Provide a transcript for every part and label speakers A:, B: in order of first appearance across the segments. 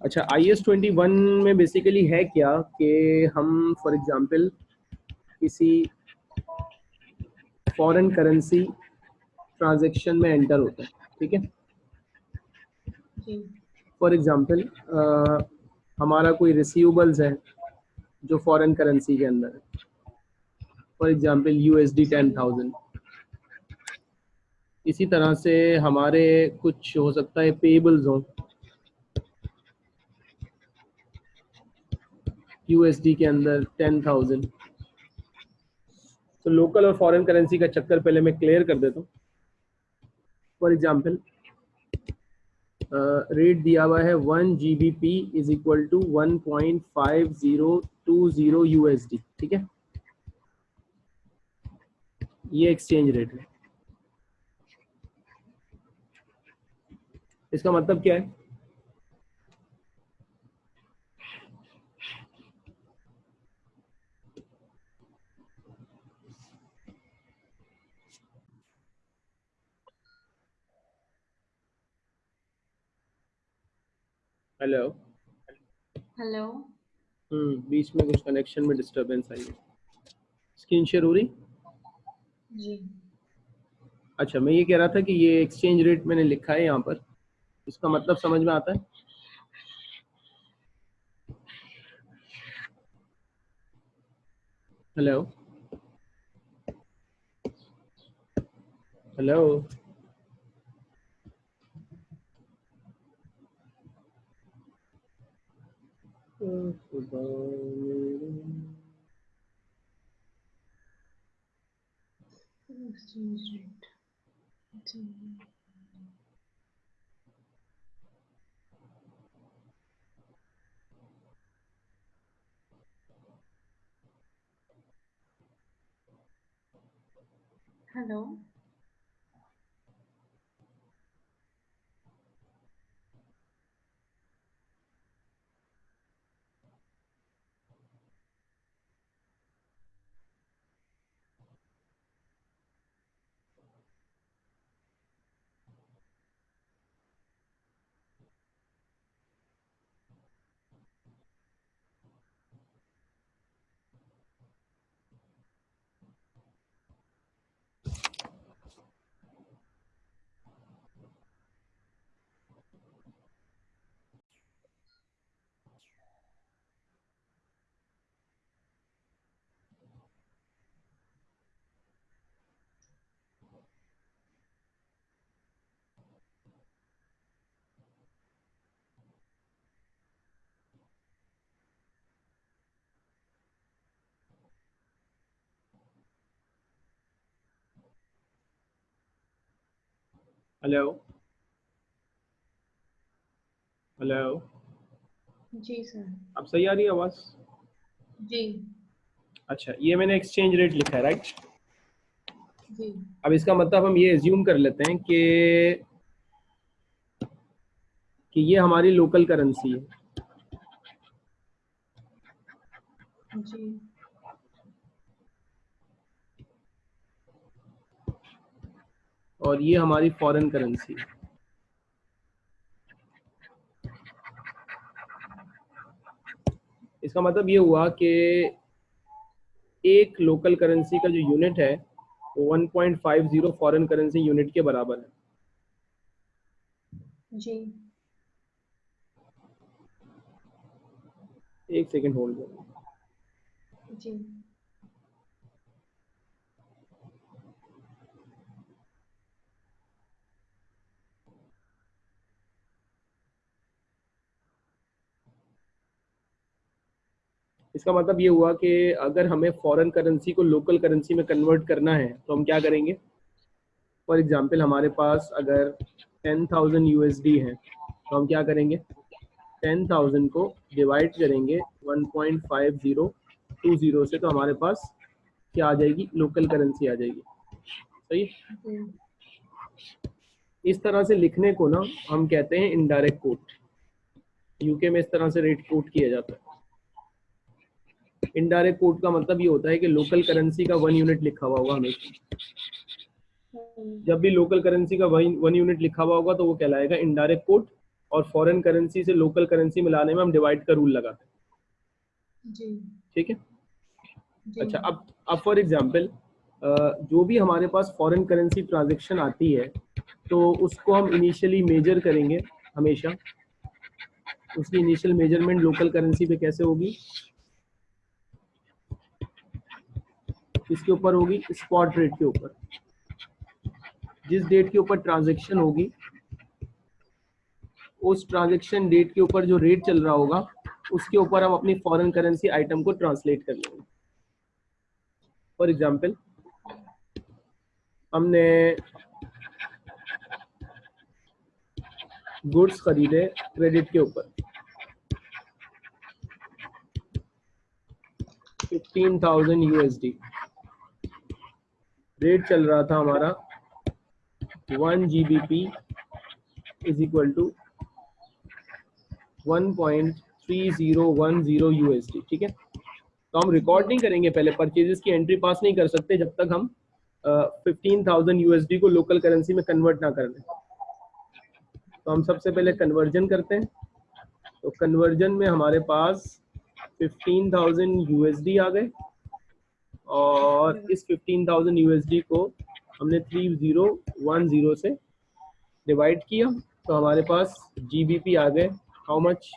A: अच्छा I S twenty one में basically है क्या कि हम फॉर एग्जांपल किसी फॉरेन करेंसी ट्रांजैक्शन में एंटर होते हैं ठीक है? फॉर एग्जांपल हमारा कोई रिसीवेबल्स है जो फॉरेन करेंसी के अंदर है। For example USD ten thousand इसी तरह से हमारे कुछ हो सकता है पेबल्स हों। यूएसडी के अंदर टेन थाउज़ेंड तो लोकल और फॉरेन करेंसी का चक्कर पहले मैं क्लियर कर देता हूँ। फॉर एग्ज़ाम्पल रेट दिया हुआ है one G B P is equal to one point five zero two zero U S D ठीक है? ये एक्सचेंज रेट है। इसका मतलब क्या है? हेलो
B: हेलो
A: हम्म बीच में कुछ कनेक्शन में डिस्टरबेंस आई है। स्क्रीन शेयर हो रही?
B: जी।
A: अच्छा मैं ये कह रहा था कि ये एक्सचेंज रेट मैंने लिखा है यहाँ पर। इसका मतलब समझ में आता है? हेलो हेलो
B: exchange rate जी हेलो
A: हेलो
B: जी सर।
A: अब सही आ रही है आवाज़?
B: जी।
A: अच्छा ये मैंने एक्सचेंज रेट लिखा है राइट
B: जी।
A: अब इसका मतलब हम ये एज्यूम कर लेते हैं कि कि ये हमारी लोकल करेंसी है।
B: जी।
A: और ये हमारी फॉरेन करेंसी इसका मतलब ये हुआ कि एक लोकल करेंसी का जो यूनिट है वो 1.50 फॉरेन करेंसी यूनिट के बराबर है।
B: जी।
A: एक सेकेंड होल्ड करो।
B: जी।
A: इसका मतलब ये हुआ कि अगर हमें फॉरेन करेंसी को लोकल करेंसी में कन्वर्ट करना है तो हम क्या करेंगे? फॉर एग्जांपल हमारे पास अगर टेन थाउज़ेंड यू है तो हम क्या करेंगे? टेन थाउज़ेंड को डिवाइड करेंगे one point five zero two zero से तो हमारे पास क्या आ जाएगी? लोकल करेंसी आ जाएगी। सही? इस तरह से लिखने को ना, हम कहते हैं इनडायरेक्ट कोट यूके में इस तरह से रेट कोट किया जाता है। इनडायरेक्ट कोट का मतलब ये होता है कि लोकल करेंसी का वन यूनिट लिखा हुआ होगा हमेशा। जब भी लोकल करेंसी का वन यूनिट लिखा हुआ होगा तो वो कहलाएगा इनडायरेक्ट कोट और फॉरेन करेंसी से लोकल करेंसी मिलाने में हम डिवाइड का रूल लगाते हैं। ठीक है? अच्छा अब अब फॉर एग्जांपल जो भी हमारे पास फॉरेन करेंसी ट्रांजेक्शन आती है तो उसको हम इनिशियली मेजर करेंगे हमेशा। उसकी इनिशियल मेज़रमेंट लोकल करेंसी पे कैसे होगी? किसके ऊपर होगी? स्पॉट रेट के ऊपर। जिस डेट के ऊपर ट्रांजेक्शन होगी, उस ट्रांजेक्शन डेट के ऊपर जो रेट चल रहा होगा, उसके ऊपर हम अपनी फॉरेन करेंसी आइटम को ट्रांसलेट कर लेंगे। फॉर एग्जांपल हमने गुड्स खरीदे क्रेडिट के ऊपर। फिफ्टीन थाउज़ेंड यूएसडी रेट चल रहा था हमारा one G B P is equal to one point three zero one zero USD ठीक है? तो हम रिकॉर्ड नहीं करेंगे पहले परचेजेस की एंट्री पास नहीं कर सकते जब तक हम फिफ्टीन थाउज़ेंड यूएसडी को लोकल करेंसी में कन्वर्ट ना कर लें। तो हम सबसे पहले कन्वर्जन करते हैं। तो कन्वर्जन में हमारे पास फिफ्टीन थाउज़ेंड यूएसडी आ गए। और इस फिफ्टीन थाउज़ेंड यूएसडी को हमने थ्री ज़ीरो वन ज़ीरो से डिवाइड किया। तो हमारे पास जीबीपी आ गए। हाउ मच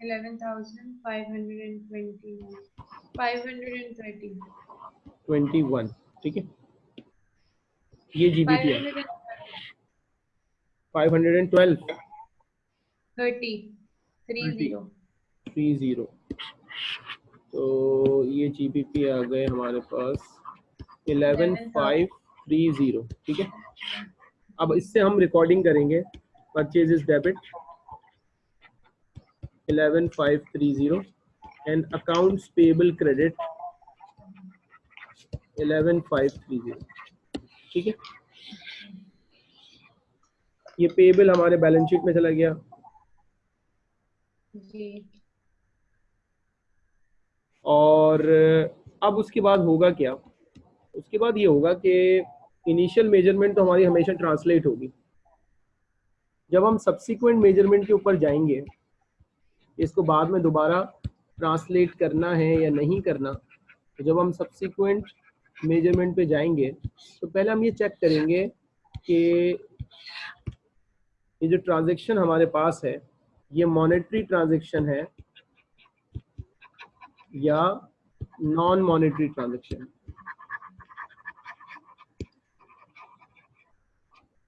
B: 11,520 530
A: ट्वेंटी वन ठीक है? ये जीबीपी है।
B: 530
A: five hundred and twelve
B: 30
A: three zero तो ये जीबीपी आ गए हमारे पास इलेवन फाइव थ्री ज़ीरो ठीक है? अब इससे हम रिकॉर्डिंग करेंगे purchases debit eleven five three zero and accounts payable credit eleven five three zero ठीक है? ये पेबल हमारे बैलेंस शीट में चला गया।
B: जी।
A: और अब उसके बाद होगा क्या? उसके बाद ये होगा कि इनिशियल मेज़रमेंट तो हमारी हमेशा ट्रांसलेट होगी। जब हम सब्सिक्वेंट मेज़रमेंट के ऊपर जाएँगे, इसको बाद में दोबारा ट्रांसलेट करना है या नहीं करना तो जब हम सब्सिक्वेंट मेज़रमेंट पे जाएँगे तो पहले हम ये चेक करेंगे कि ये जो ट्रांजेक्शन हमारे पास है, ये मॉनेटरी ट्रांजेक्शन है या non monetary transaction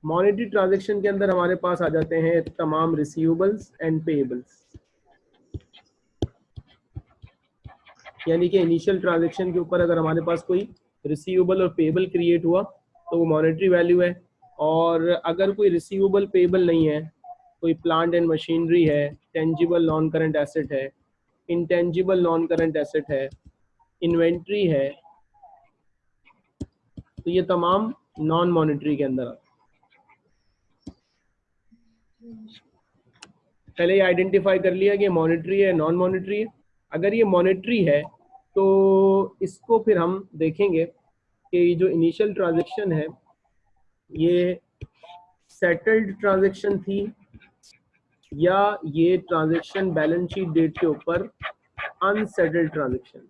A: monetary transaction के अंदर हमारे पास आ जाते हैं तमाम रिसीवेबल्स एंड पेएबल्स यानी कि इनिशियल ट्रांजेक्शन के ऊपर अगर हमारे पास कोई रिसीवेबल और पेएबल क्रिएट हुआ तो वो मॉनेटरी वैल्यू है। और अगर कोई रिसीवेबल पेएबल नहीं है, कोई प्लांट एंड मशीनरी है टेंजिबल नॉन करंट एसेट है इंटेंजिबल नॉन करंट एसेट है इन्वेंट्री है तो ये तमाम नॉन मॉनेटरी के अंदर पहले ये आइडेंटिफाई कर लिया कि मॉनेटरी है नॉन मॉनेटरी है। अगर ये मॉनिटरी है तो इसको फिर हम देखेंगे कि जो इनिशियल ट्रांजैक्शन है, ये सेटल्ड ट्रांजेक्शन थी या ये ट्रांजेक्शन बैलेंस शीट डेट के ऊपर अनसेटल्ड ट्रांजेक्शन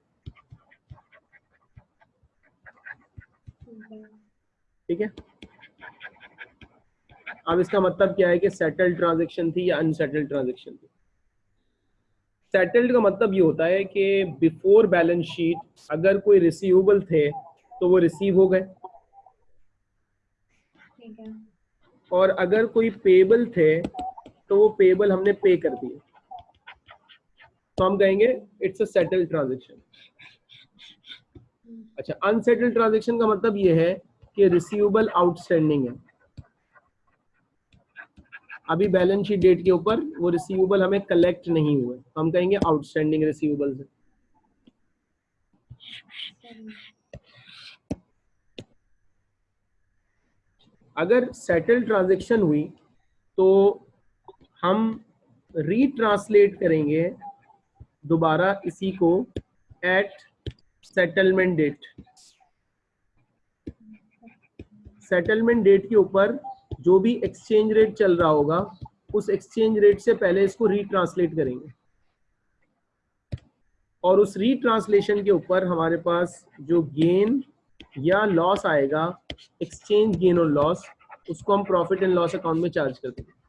A: ठीक है? अब इसका मतलब क्या है कि सेटल्ड ट्रांजेक्शन थी या अनसेटल्ड ट्रांजेक्शन थी? सेटल्ड का मतलब ये होता है कि बिफोर बैलेंस शीट अगर कोई रिसीवेबल थे तो वो रिसीव हो गए। और अगर कोई पेबल थे तो वो पेबल हमने पे कर दिए तो हम कहेंगे इट्स अ सेटल्ड ट्रांजैक्शन अच्छा अनसेटल्ड ट्रांजेक्शन का मतलब ये है कि रिसीवेबल आउटस्टैंडिंग है। अभी बैलेंस शीट डेट के ऊपर वो रिसीवेबल हमें कलेक्ट नहीं हुए। तो हम कहेंगे आउटस्टैंडिंग रिसीवेबल्स है। अगर सेटल ट्रांजेक्शन हुई तो हम रीट्रांसलेट करेंगे दोबारा इसी को at settlement date settlement date के ऊपर जो भी एक्सचेंज रेट चल रहा होगा, उस एक्सचेंज रेट से पहले इसको रीट्रांसलेट करेंगे। और उस रीट्रांसलेशन के ऊपर हमारे पास जो गेन या लॉस आएगा एक्सचेंज गेन और लॉस उसको हम प्रॉफिट एंड लॉस अकाउंट में चार्ज कर देंगे।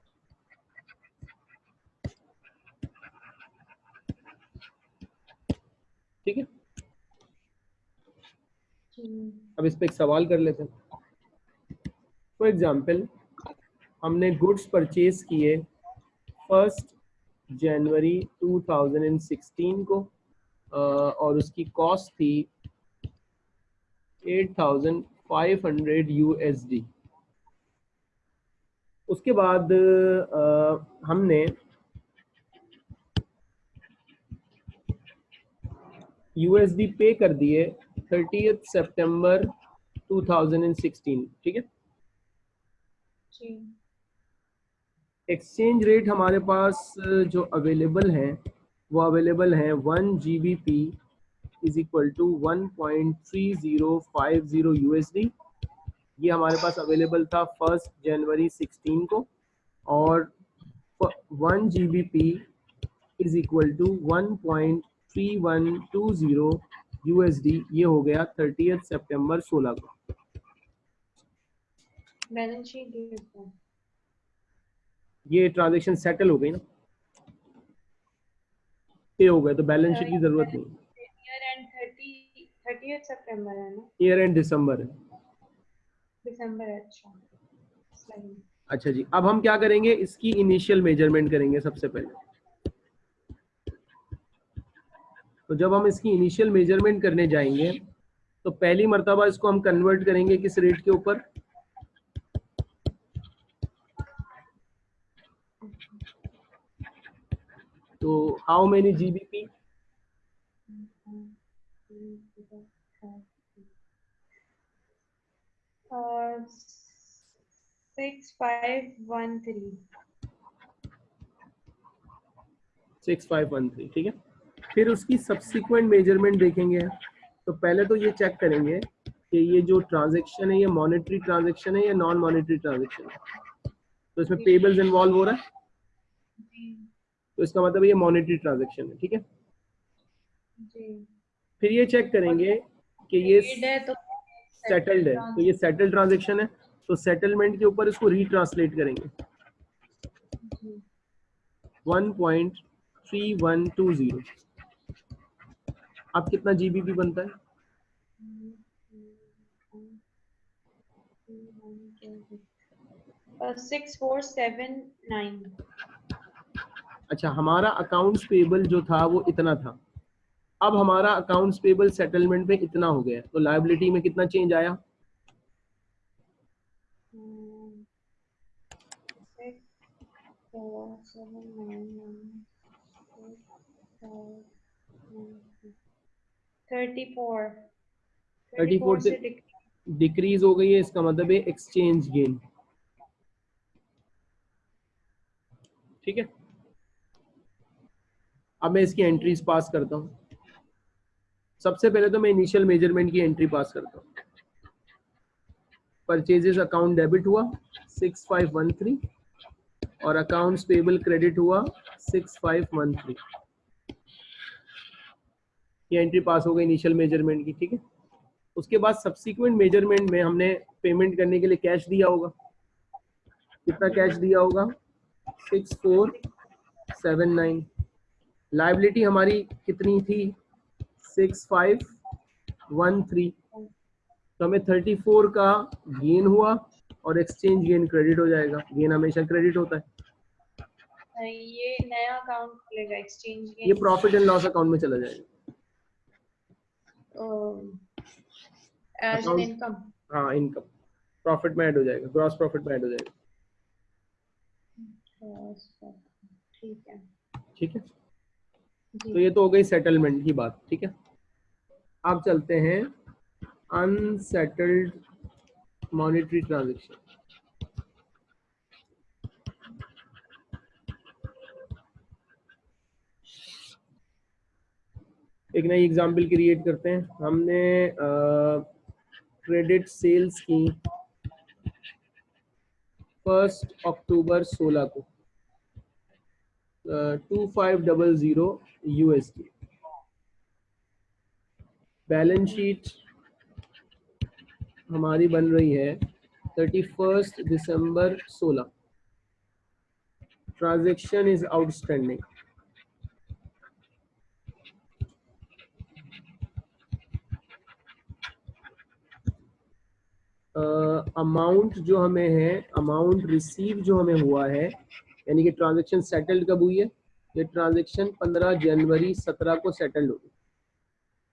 A: ठीक है? अब इस पर एक सवाल कर लेते हैं। फॉर एग्ज़ाम्पल हमने गुड्स परचेज किए फ़र्स्ट जनवरी 2016 को और उसकी कॉस्ट थी 8,500 यूएसडी उसके बाद हमने यूएसडी पे कर दिए थर्टी सितंबर 2016 ठीक है? एक्सचेंज रेट हमारे पास जो अवेलेबल है वो अवेलेबल है one G B P is equal to one point three zero five zero U S D ये हमारे पास अवेलेबल था फ़र्स्ट जनवरी सिक्सटीन को और one G B P is equal to one point three one two zero U S D ये हो गया थर्टी सितंबर सोलह को।
B: बैलेंस शीट
A: ये ट्रांजेक्शन सेटल हो गई ना? पे हो गए तो बैलेंस शीट की ज़रूरत नहीं।
B: ईयर एंड 30 30 सितंबर है ना?
A: ईयर एंड दिसंबर है।
B: दिसंबर अच्छा।
A: अच्छा जी अब हम क्या करेंगे? इसकी इनिशियल मेज़रमेंट करेंगे सबसे पहले। तो जब हम इसकी इनिशियल मेज़रमेंट करने जाएँगे तो पहली मरतबा इसको हम कन्वर्ट करेंगे किस रेट के ऊपर? तो how many GBP
B: six five one three
A: six five one three ठीक है? फिर उसकी सब्सिक्वेंट मेज़रमेंट देखेंगे। तो पहले तो ये चेक करेंगे कि ये जो ट्रांजेक्शन है ये मॉनेटरी ट्रांजेक्शन है या नॉन मॉनेटरी ट्रांजेक्शन है। तो इसमें पेबल्स इन्वॉल्व हो रहा है? तो इसका मतलब ये मॉनेटरी ट्रांजेक्शन है ठीक है? फिर ये चेक करेंगे कि ये सेटल्ड है तो ये सेटल्ड ट्रांजेक्शन है। तो सेटलमेंट के ऊपर इसको रीट्रांसलेट करेंगे। 1.3120 अब कितना जीबीपी बनता है?
B: सिक्स फोर सेवन नाइन
A: अच्छा हमारा अकाउंट्स पेबल जो था वो इतना था। अब हमारा अकाउंट्स पेबल सेटलमेंट में इतना हो गया तो लाइबिलिटी में कितना चेंज आया?
B: थर्टी फोर
A: थर्टी फोर से डिक्रीज हो गई है इसका मतलब है एक्सचेंज गेन ठीक है? अब मैं इसकी एंट्रीज पास करता हूँ। सबसे पहले तो मैं इनिशियल मेज़रमेंट की एंट्री पास करता हूँ। परचेजेस अकाउंट डेबिट हुआ 6513 और अकाउंट्स पेबल क्रेडिट हुआ 6513 ये एंट्री पास हो गई इनिशियल मेज़रमेंट की ठीक है? उसके बाद सब्सिक्वेंट मेज़रमेंट में हमने पेमेंट करने के लिए कैश दिया होगा। कितना कैश दिया होगा? Six four seven nine liability हमारी कितनी थी? सिक्स फाइव वन थ्री तो हमें थर्टी फोर का गेन हुआ और एक्सचेंज गेन क्रेडिट हो जाएगा। गेन हमेशा क्रेडिट होता है।
B: ये नया अकाउंट खुलेगा एक्सचेंज
A: ये प्रॉफिट एंड लॉस अकाउंट में चला जाएगा।
B: एज इनकम
A: हाँ इनकम प्रॉफिट में ऐड हो जाएगा ग्रॉस प्रॉफिट में ऐड हो जाएगा।
B: ठीक है।
A: ठीक है? तो ये तो हो गई सेटलमेंट की बात ठीक है? आप चलते हैं अनसेटल्ड मॉनिटरी ट्रांजेक्शन एक नई एग्जांपल क्रिएट करते हैं। हमने क्रेडिट सेल्स की फ़र्स्ट अक्टूबर 16 को two five double zero USD balance sheet हमारी बन रही है थर्टी फ़र्स्ट दिसंबर सोलह। ट्रांजेक्शन इज़ आउटस्टैंडिंग अमाउंट जो हमें है अमाउंट रिसीव जो हमें हुआ है यानी कि ट्रांजेक्शन सेटल्ड कब हुई है? ये ट्रांजैक्शन 15 जनवरी 17 को सेटल्ड हुई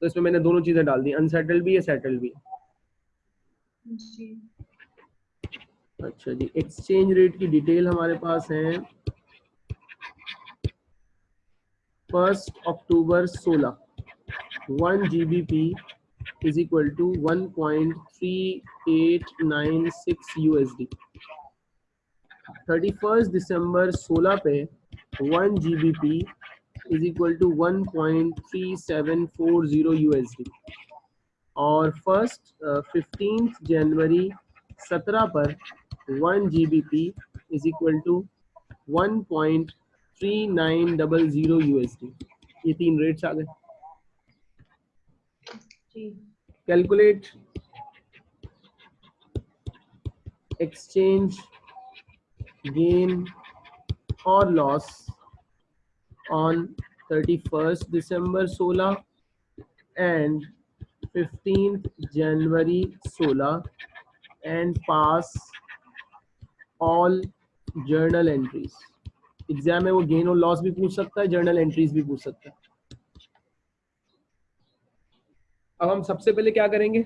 A: तो इसमें मैंने दोनों चीज़ें डाल दी अनसेटल्ड भी है सेटल्ड भी। है
B: जी।
A: अच्छा जी एक्सचेंज रेट की डिटेल हमारे पास है। First October 16 one G B P six U S D thirty first December सोलह पे one G B P is equal to one point four zero U S D और फ़र्स्ट फिफ्टीन जनवरी सत्रह पर one G B P is equal to one point three nine double zero U S D ये तीन rates आ गए। Calculate exchange gain और loss on thirty first December सोलह एंड फिफ्टीन जनवरी सोलह and pass all journal entries exam में वो gain और लॉस भी पूछ सकता है जर्नल एंट्रीज भी पूछ सकता है। अब हम सबसे पहले क्या करेंगे?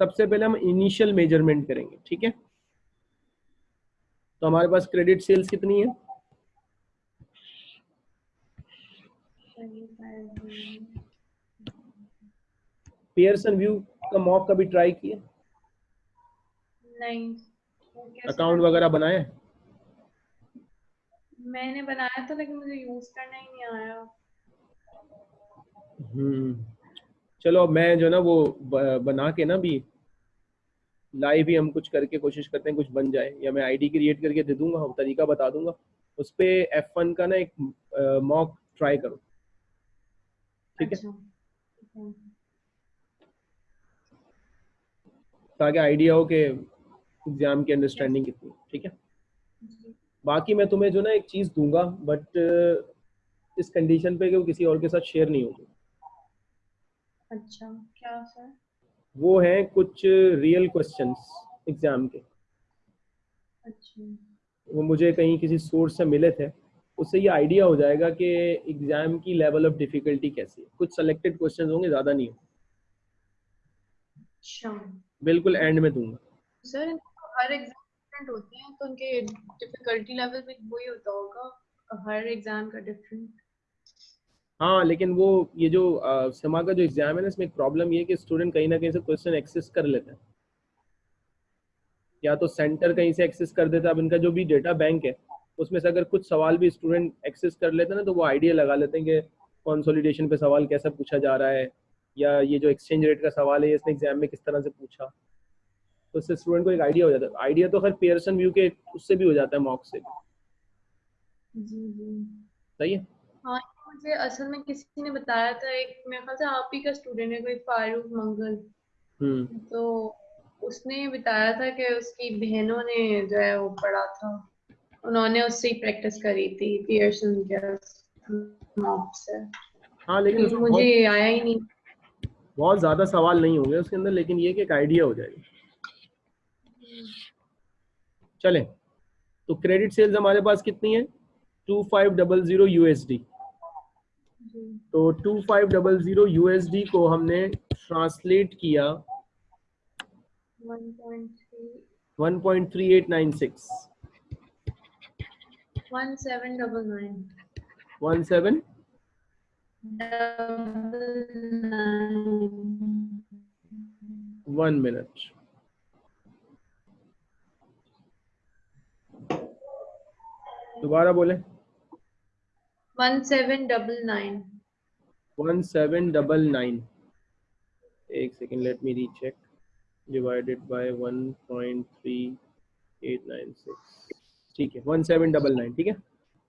A: सबसे पहले हम इनिशियल मेज़रमेंट करेंगे ठीक है? तो हमारे पास क्रेडिट सेल्स कितनी है? पियर्सन व्यू का मॉक कभी ट्राई किया?
B: नहीं।
A: अकाउंट वगैरह बनाए
B: मैंने बनाया था लेकिन मुझे यूज़ करना ही नहीं आया।
A: हम्म। चलो अब मैं जो ना वो बना के ना भी लाइव ही हम कुछ करके कोशिश करते हैं कुछ बन जाए या मैं आईडी क्रिएट करके दे दूँगा और तरीका बता दूँगा। उस पर एफ़ वन का ना एक मॉक ट्राई करो। ठीक है?
B: अच्छा।
A: ताकि आइडिया हो कि एग्ज़ाम की अंडरस्टैंडिंग कितनी ठीक है? बाकी मैं तुम्हें जो ना एक चीज़ दूँगा बट इस कंडीशन पे कि वो किसी और के साथ शेयर नहीं होगी।
B: अच्छा क्या सर?
A: वो हैं कुछ रियल क्वेश्चंस एग्ज़ाम के।
B: अच्छा।
A: वो मुझे कहीं किसी सोर्स से मिले थे। उससे ये आइडिया हो जाएगा कि एग्ज़ाम की लेवल ऑफ़ डिफिकल्टी कैसी है। कुछ सेलेक्टेड क्वेश्चंस होंगे ज़्यादा नहीं होंगे।
B: अच्छा।
A: बिल्कुल एंड में दूँगा।
B: सर हर एग्ज़ाम डिफरेंट होते हैं तो उनके डिफिकल्टी लेवल भी वही होता होगा। हर एग्ज़ाम का डिफरेंट
A: हाँ लेकिन वो ये जो समा का जो एग्ज़ाम है ना इसमें एक प्रॉब्लम ये है कि स्टूडेंट कहीं ना कहीं से क्वेश्चन एक्सेस कर लेते हैं। या तो सेंटर कहीं से एक्सेस कर देता है अब इनका जो भी डेटा बैंक है उसमें से अगर कुछ सवाल भी स्टूडेंट एक्सेस कर लेते हैं ना तो वो आइडिया लगा लेते हैं कि कंसोलिडेशन पे सवाल कैसा पूछा जा रहा है या ये जो एक्सचेंज रेट का सवाल है इसने एग्ज़ाम में किस तरह से पूछा। तो उससे स्टूडेंट को एक आइडिया हो जाता है। आइडिया तो खैर पेयरसन व्यू के उससे भी हो जाता है मॉक से। सही है?
B: हाँ मुझे असल में किसी ने बताया था एक मेरे ख्याल से आप ही का स्टूडेंट है कोई फारूक मंगल।
A: हम्म।
B: तो उसने बताया था कि उसकी बहनों ने जो है वो पढ़ा था। उन्होंने उससे ही प्रैक्टिस करी थी पियर्सन के मॉक से
A: हाँ लेकिन उसमें
B: मुझे आया ही नहीं।
A: बहुत ज़्यादा सवाल नहीं होंगे उसके अंदर लेकिन ये कि एक आइडिया हो जाएगा। चले। तो क्रेडिट सेल्स हमारे पास कितनी है? Two five double zero
B: USD
A: तो two five double zero USD को हमने ट्रांसलेट किया।
B: 1.3
A: one point three eight nine six
B: 1799
A: one seven one minute दोबारा बोले।
B: डबल नाइन
A: एक second let me recheck divided by one point three eight nine six ठीक है one seven double nine ठीक है?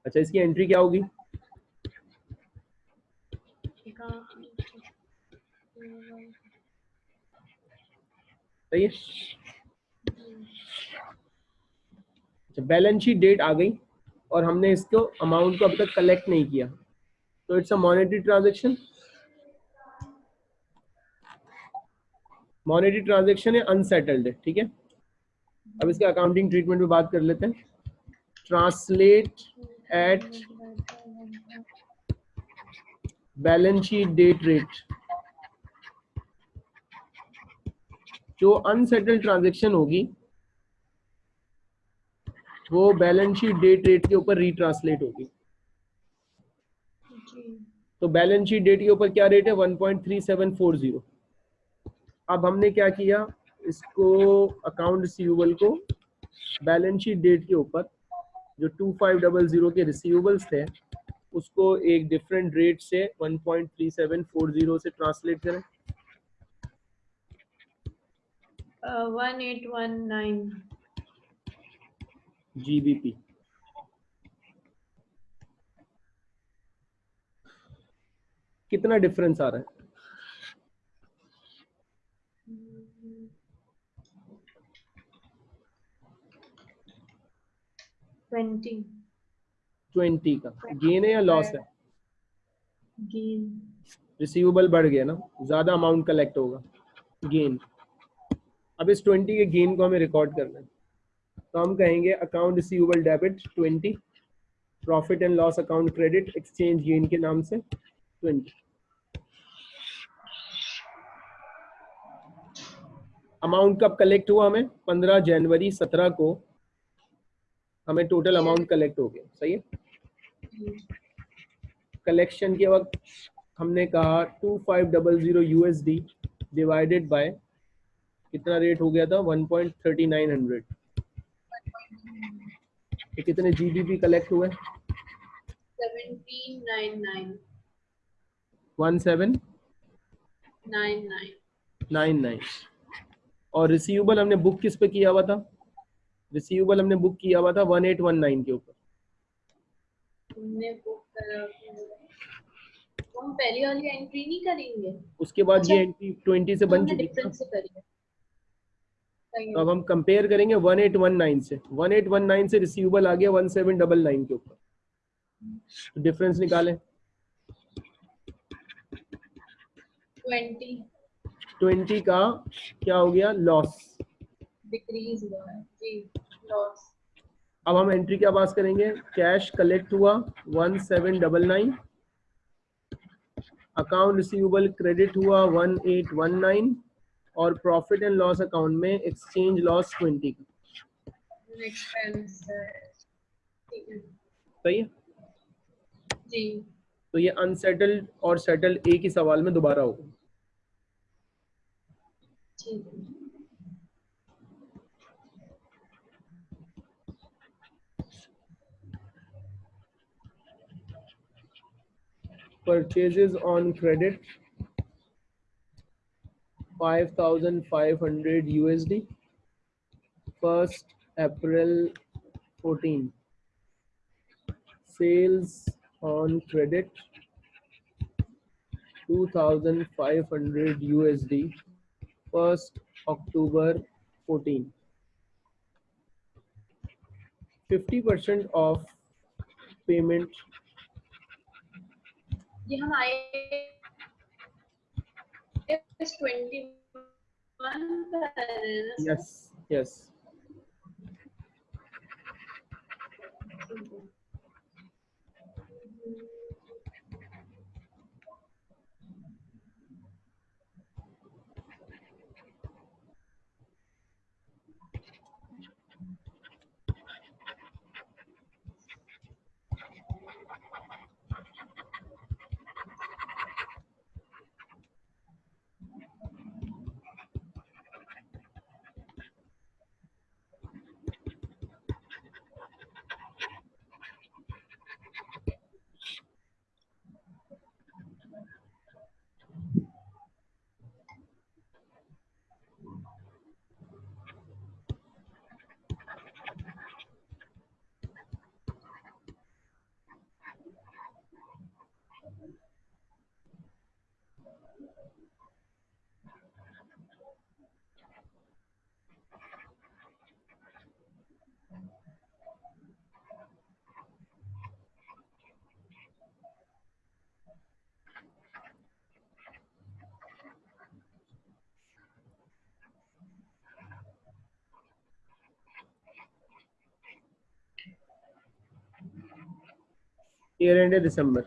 A: अच्छा इसकी एंट्री क्या होगी? अच्छा बैलेंस शीट डेट आ गई। और हमने इसको अमाउंट को अभी तक कलेक्ट नहीं किया। तो it's a monetary transaction monetary transaction है अनसेटल्ड ठीक है? अब इसके अकाउंटिंग ट्रीटमेंट में बात कर लेते हैं। Translate at balance sheet date rate जो अनसेटल्ड ट्रांजेक्शन होगी वो बैलेंस शीट डेट रेट के ऊपर रिट्रांसलेट होगी। तो बैलेंस शीट डेट के ऊपर क्या रेट है? 1.3740 अब हमने क्या किया? इसको अकाउंट रिसीवेबल को बैलेंस शीट डेट के ऊपर जो 2500 के रिसीवेबल्स थे उसको एक डिफरेंट रेट से 1.3740 से ट्रांसलेट करें।
B: Uh, 1819
A: GBP. कितना डिफरेंस आ रहा है?
B: ट्वेंटी
A: ट्वेंटी का। गेन है या लॉस है?
B: गेन
A: रिसीवेबल बढ़ गया ना। ज़्यादा अमाउंट कलेक्ट होगा। गेन अब इस ट्वेंटी के गेन को हमें रिकॉर्ड करना है। तो हम कहेंगे account receivable debit twenty profit and loss account credit exchange gain के नाम से ट्वेंटी अमाउंट कब कलेक्ट हुआ हमें? पंद्रह जनवरी सत्रह को हमें टोटल अमाउंट कलेक्ट हो गया। सही है? कलेक्शन के वक्त हमने कहा two five double zero USD divided by कितना रेट हो गया था? One point thirty nine hundred कितने जीबीपी कलेक्ट हुए?
B: Seventeen nine nine.
A: One seven?
B: Nine nine.
A: Nine nine. और रिसीवेबल हमने बुक किस पे किया हुआ था? रिसीवेबल हमने बुक किया हुआ था वन एट वन नाइन के ऊपर।
B: हमने बुक करा हम पहली वाली एंट्री नहीं करेंगे।
A: उसके बाद
B: अच्छा।
A: ये एंट्री ट्वेंटी से बन चुकी थी
B: डिफरेंस से करिए सही
A: तो अब हम कंपेयर करेंगे वन एट वन नाइन से। वन एट वन नाइन से रिसीवेबल आ गया वन सेवन डबल नाइन के ऊपर। डिफरेंस निकालें।
B: ट्वेंटी।
A: ट्वेंटी का क्या हो गया? लॉस
B: डिक्रीज हुआ है। जी लॉस
A: अब हम एंट्री क्या पास करेंगे? कैश कलेक्ट हुआ one seven double nine account receivable credit हुआ वन एट वन नाइन और प्रॉफिट एंड लॉस अकाउंट में एक्सचेंज लॉस ट्वेंटी का। सही है?
B: जी।
A: तो ये अनसेटल्ड और सेटल्ड एक ही सवाल में दोबारा होगा
B: है
A: purchases on credit 5500 USD first April 14 sales on credit 2500 USD first October 14 50% of payment
B: ये हम आए is 21.
A: Yes, yes. Year end
B: December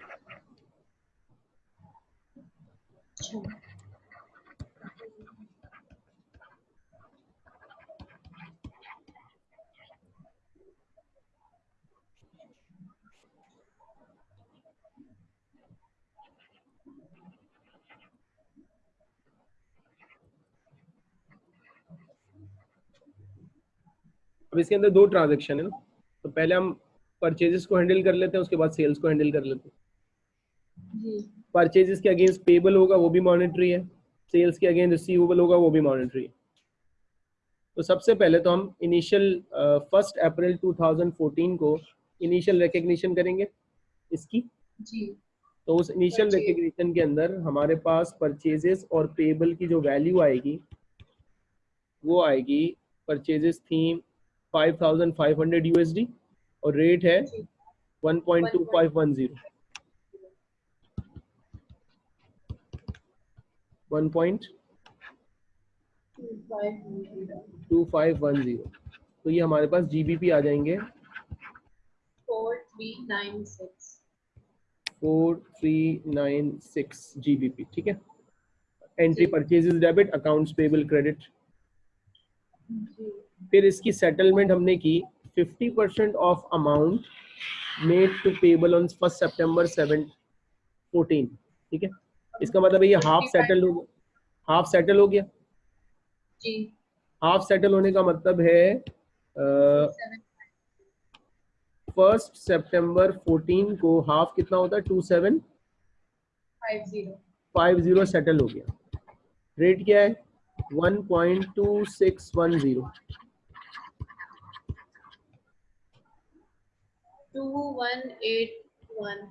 A: अब इसके अंदर दो ट्रांजेक्शन है ना। तो पहले हम परचेजेस को हैंडल कर लेते हैं उसके बाद सेल्स को हैंडल कर लेते हैं। परचेजेस के अगेंस्ट पेबल होगा वो भी मॉनिटरी है। सेल्स के अगेंस्ट रिसीवेबल होगा वो भी मॉनिटरी है। तो सबसे पहले तो हम इनिशियल फ़र्स्ट अप्रैल 2014 को इनिशियल रिकग्निशन करेंगे। इसकी?
B: जी।
A: तो उस इनिशियल. रिकग्निशन के अंदर हमारे पास परचेजेस और पेबल की जो वैल्यू आएगी वो आएगी परचेजेस थी 5500 यूएसडी और रेट है
B: जी।
A: 1.2510
B: टू
A: 1.2510
B: फाइव
A: तो ये हमारे पास जीबीपी आ जाएँगे।
B: Four three nine six
A: 4396 GBP ठीक है? एंट्री
B: जी।
A: Purchases debit accounts payable
B: credit
A: फिर इसकी सेटलमेंट हमने की। 50% of amount made to payable on first September 7 14 ठीक है? इसका मतलब ये हाफ़ सेटल हो हाफ़ सेटल हो गया?
B: जी।
A: हाफ़ सेटल होने का मतलब है फ़र्स्ट सितंबर फोर्टीन को हाफ़ कितना होता है?
B: Two seven
A: five zero settle हो गया। रेट क्या है? 1.2610 टू वन
B: एट वन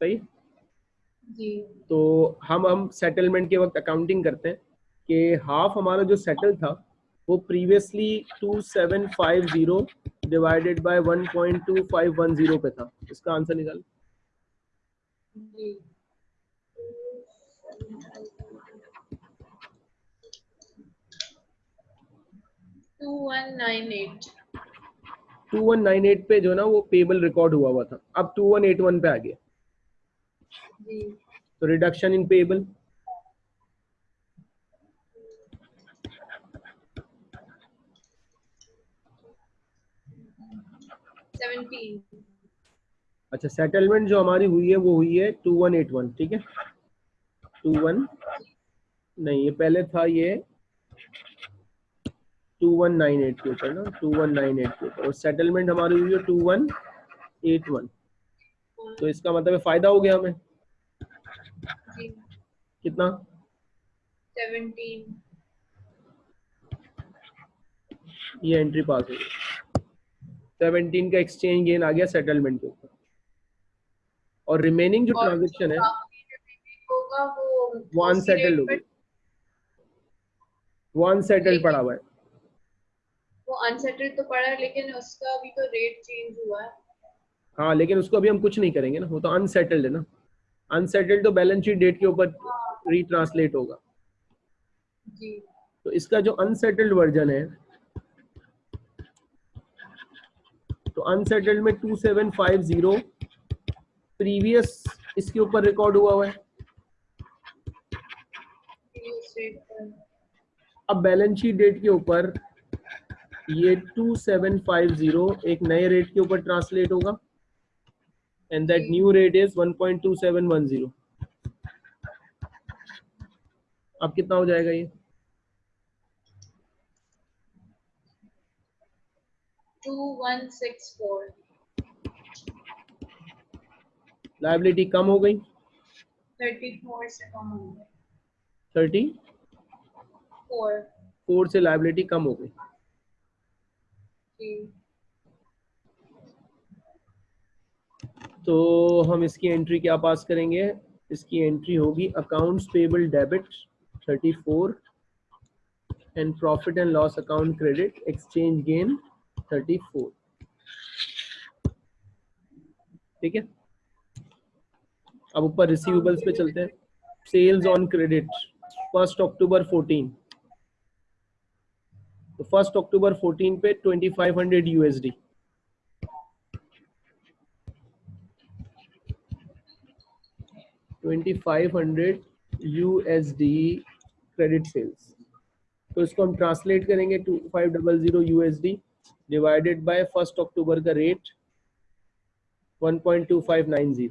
A: सही?
B: जी।
A: तो हम हम सेटलमेंट के वक्त अकाउंटिंग करते हैं कि हाफ़ हमारा जो सेटल था वो प्रीवियसली 2750 डिवाइडेड बाय 1.2510 पे था। इसका आंसर निकाल।
B: जी। टू वन नाइन एट
A: 2198 पे जो ना वो पेबल रिकॉर्ड हुआ हुआ था। अब 2181 पे आ गया। तो रिडक्शन इन पेबल अच्छा सेटलमेंट जो हमारी हुई है वो हुई है 2181 ठीक है? 21 नहीं ये पहले था ये 2198 के ऊपर ना 2198 के ऊपर। और सेटलमेंट हमारी हुई है 2181 तो इसका मतलब है फ़ायदा हो गया हमें? कितना?
B: सेवनटीन
A: ये एंट्री पास हो गई। 17 का एक्सचेंज गेन आ गया सेटलमेंट के ऊपर। और रिमेनिंग जो ट्रांजेक्शन है
B: होगा वो
A: अनसेटल्ड हो गई। वो अनसेटल्ड पड़ा हुआ है।
B: अनसेटल्ड तो पड़ा है लेकिन उसका भी तो रेट चेंज हुआ है।
A: हाँ लेकिन उसको अभी हम कुछ नहीं करेंगे ना वो तो अनसेटल्ड है ना। अनसेटल्ड तो बैलेंस शीट डेट के ऊपर रीट्रांसलेट होगा।
B: जी।
A: तो इसका जो अनसेटल्ड वर्जन है तो अनसेटल्ड में 2750 प्रीवियस इसके ऊपर रिकॉर्ड हुआ हुआ है। अब बैलेंस शीट डेट के ऊपर ये 2750 एक नए रेट के ऊपर ट्रांसलेट होगा। And that new rate is 1.2710 अब कितना हो जाएगा ये? लाइबिलिटी कम हो गई।
B: थर्टी फोर से कम हो गए
A: 30
B: फोर
A: फोर से लाइबिलिटी कम हो गई। तो हम इसकी एंट्री क्या पास करेंगे? इसकी एंट्री होगी accounts payable debit 34 and profit and loss account credit exchange gain 34 ठीक है? अब ऊपर रिसीवेबल्स पे चलते हैं। Sales on credit first October 14 तो फ़र्स्ट अक्टूबर 14 पे 2500 यूएसडी 2500 USD क्रेडिट सेल्स तो इसको हम ट्रांसलेट करेंगे two five double zero USD divided by first October का rate 1.2590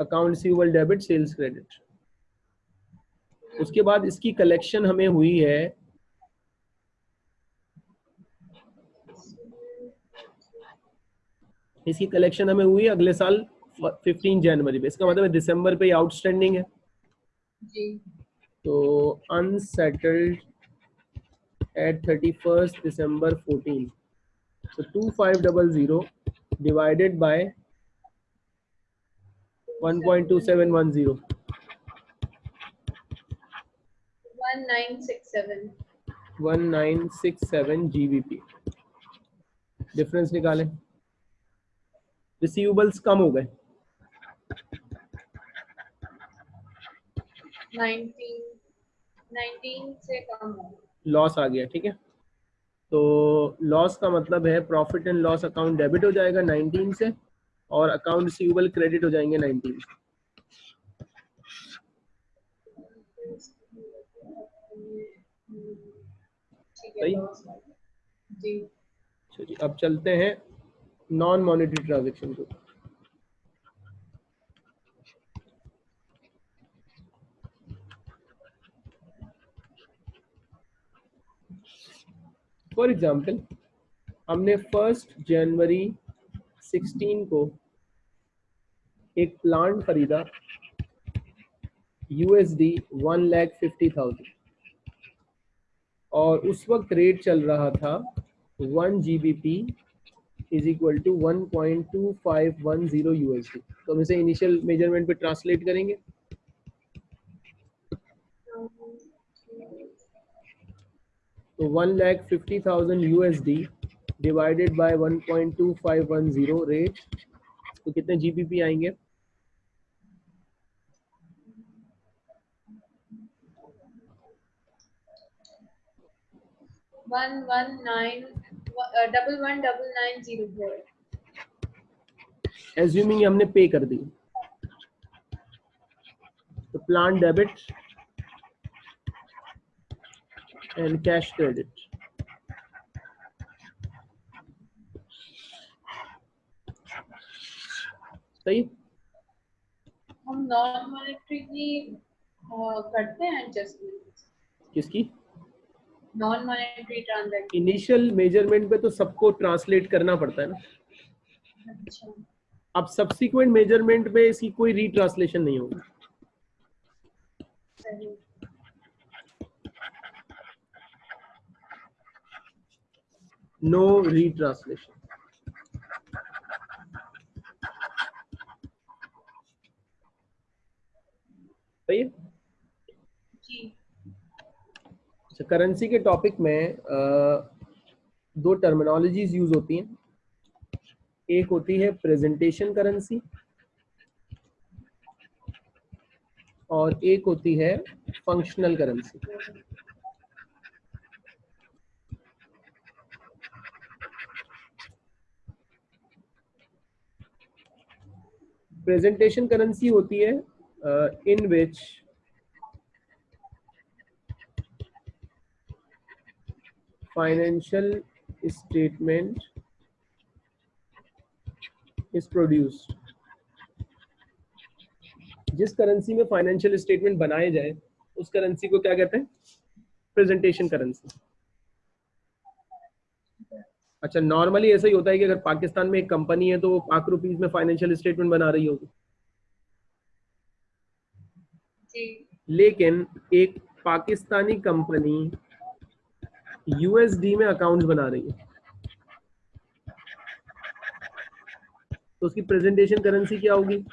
A: account receivable debit sales credit उसके बाद इसकी कलेक्शन हमें हुई है। इसकी कलेक्शन हमें हुई अगले साल 15 जनवरी पे। इसका मतलब दिसंबर पे आउटस्टैंडिंग है। जी। तो unsettled at thirty first December fourteen तो two five double 1.2710. GBP. Difference निकाले। रिसीवेबल्स कम हो गए।
B: 19
A: लॉस आ गया ठीक है? तो लॉस का मतलब है profit and loss account debit हो जाएगा 19 से। और अकाउंट रिसीवेबल क्रेडिट हो जाएँगे 19 से सही? जी। जी अब चलते हैं नॉन मॉनिटरी ट्रांजेक्शन को। फॉर एग्ज़ाम्पल हमने फ़र्स्ट जनवरी 16 को एक प्लांट खरीदा USD one lakh fifty thousand और उस वक्त रेट चल रहा था one G B P is equal to 1.2510 USD तो हम इसे इनिशियल मेज़रमेंट पे ट्रांसलेट करेंगे। तो one lakh fifty thousand USD divided by 1.2510 rate तो कितने जीबीपी आएँगे?
B: One one nine double one double nine zero four
A: assuming हमने पे कर दी। तो plant debit and cash credit सही
B: हम नॉन मॉनेटरी की करते हैं एडजस्टमेंट
A: किसकी?
B: Non monetary transaction
A: initial measurement पे तो सबको ट्रांसलेट करना पड़ता है ना। अच्छा। अब सब्सिक्वेंट मेज़रमेंट पे इसकी कोई रीट्रांसलेशन नहीं होगी। नो रीट्रांसलेशन सही है करेंसी के टॉपिक में दो टर्मिनोलॉजीज यूज़ होती हैं। एक होती है प्रेजेंटेशन करेंसी और एक होती है फंक्शनल करेंसी प्रेजेंटेशन करेंसी होती है in which financial statement is produced. जिस करेंसी में फाइनेंशियल स्टेटमेंट बनाए जाए, उस करेंसी को क्या कहते हैं? प्रेजेंटेशन करेंसी अच्छा नॉर्मली ऐसा ही होता है कि अगर पाकिस्तान में एक कंपनी है तो वो पाक रुपीज़ में फाइनेंशियल स्टेटमेंट बना रही होगी। लेकिन एक पाकिस्तानी कंपनी यूएसडी में अकाउंट बना रही है। तो उसकी प्रेजेंटेशन करेंसी क्या होगी?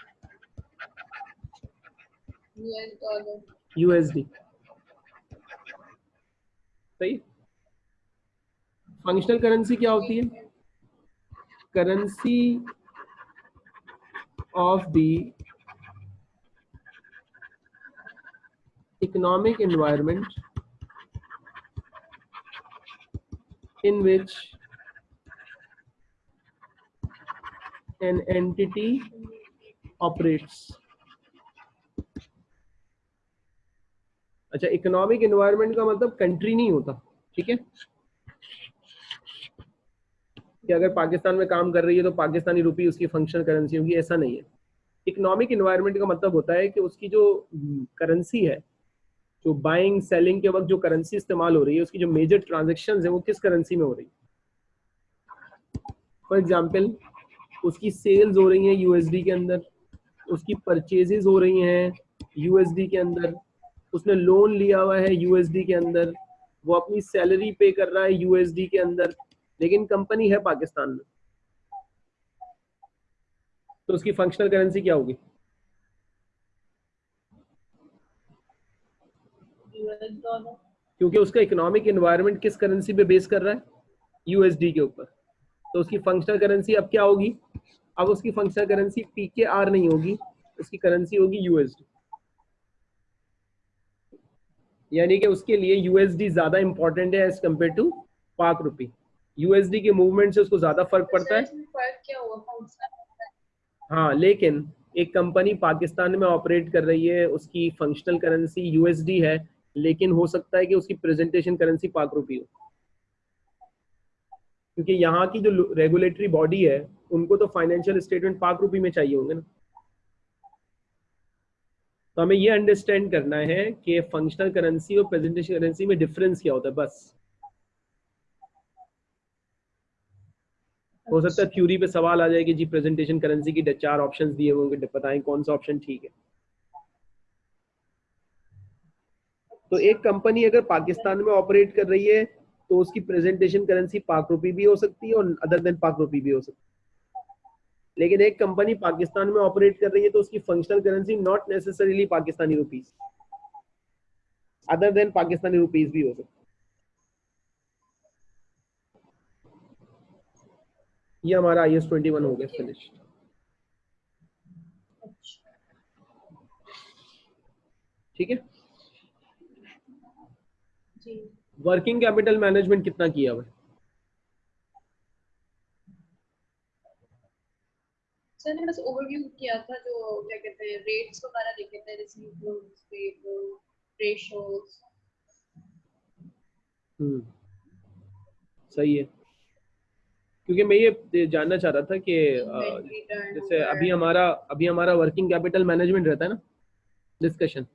A: यूएसडी सही? फंक्शनल करेंसी क्या होती है? Currency of the economic environment in which an entity operates. अच्छा इकोनॉमिक एनवायरनमेंट का मतलब कंट्री नहीं होता, ठीक है? कि अगर पाकिस्तान में काम कर रही है तो पाकिस्तानी रुपी उसकी फंक्शनल करेंसी होगी, ऐसा नहीं है। इकोनॉमिक इन्वायरमेंट का मतलब होता है कि उसकी जो करेंसी है जो बाइंग सेलिंग के वक्त जो करेंसी इस्तेमाल हो रही है, उसकी जो मेजर ट्रांजेक्शन है, वो किस करेंसी में हो रही है? फॉर एग्ज़ाम्पल उसकी सेल्स हो रही है यूएसडी के अंदर, उसकी परचेजेस हो रही हैं यूएसडी के अंदर, उसने लोन लिया हुआ है यूएसडी के अंदर, वो अपनी सैलरी पे कर रहा है यूएसडी के अंदर, लेकिन कंपनी है पाकिस्तान में। तो उसकी फंक्शनल करेंसी क्या होगी? क्योंकि उसका इकोनॉमिक एनवायरनमेंट किस करेंसी पे बेस कर रहा है? यूएसडी के ऊपर। तो उसकी फंक्शनल करेंसी अब क्या होगी? अब उसकी functional currency P K R नहीं होगी उसकी करेंसी होगी यूएसडी यानी कि उसके लिए यूएसडी ज़्यादा इंपॉर्टेंट है as compare to Pak rupee USD के मूवमेंट से उसको ज़्यादा फ़र्क पड़ता है। हाँ। लेकिन एक कंपनी पाकिस्तान में ऑपरेट कर रही है उसकी फंक्शनल करेंसी यूएसडी है। लेकिन हो सकता है कि उसकी प्रेजेंटेशन करेंसी पाक रुपी हो। क्योंकि यहाँ की जो रेगुलेटरी बॉडी है, उनको तो फाइनेंशियल स्टेटमेंट पाक रुपी में चाहिए होंगे ना। तो हमें ये अंडरस्टैंड करना है कि फंक्शनल करेंसी और प्रेजेंटेशन करेंसी में डिफरेंस क्या होता है, बस। हो सकता है थ्योरी पे सवाल आ जाए कि जी प्रेजेंटेशन करेंसी की चार ऑप्शंस दिए होंगे बताएँ कौन सा ऑप्शन ठीक है। तो एक कंपनी अगर पाकिस्तान में ऑपरेट कर रही है तो उसकी प्रेजेंटेशन करेंसी पाक रुपी भी हो सकती है और अदर देन पाक रुपी भी हो सकती है। लेकिन एक कंपनी पाकिस्तान में ऑपरेट कर रही है तो उसकी functional currency not necessarily Pakistani rupees other than Pakistani rupees भी हो सकती ये हमारा आई एस ट्वेंटी वन हो गया फिनिश ठीक है? वर्किंग कैपिटल मैनेजमेंट कितना किया हुआ
B: सर ने बस ओवरव्यू किया था जो क्या कहते हैं रेट्स वगैरह लिखे थे रिसीवेबल्स पेबल रेशियोस
A: हम्म सही है। क्योंकि मैं ये जानना चाह रहा था कि जैसे अभी हमारा अभी हमारा वर्किंग कैपिटल मैनेजमेंट रहता है ना? डिस्कशन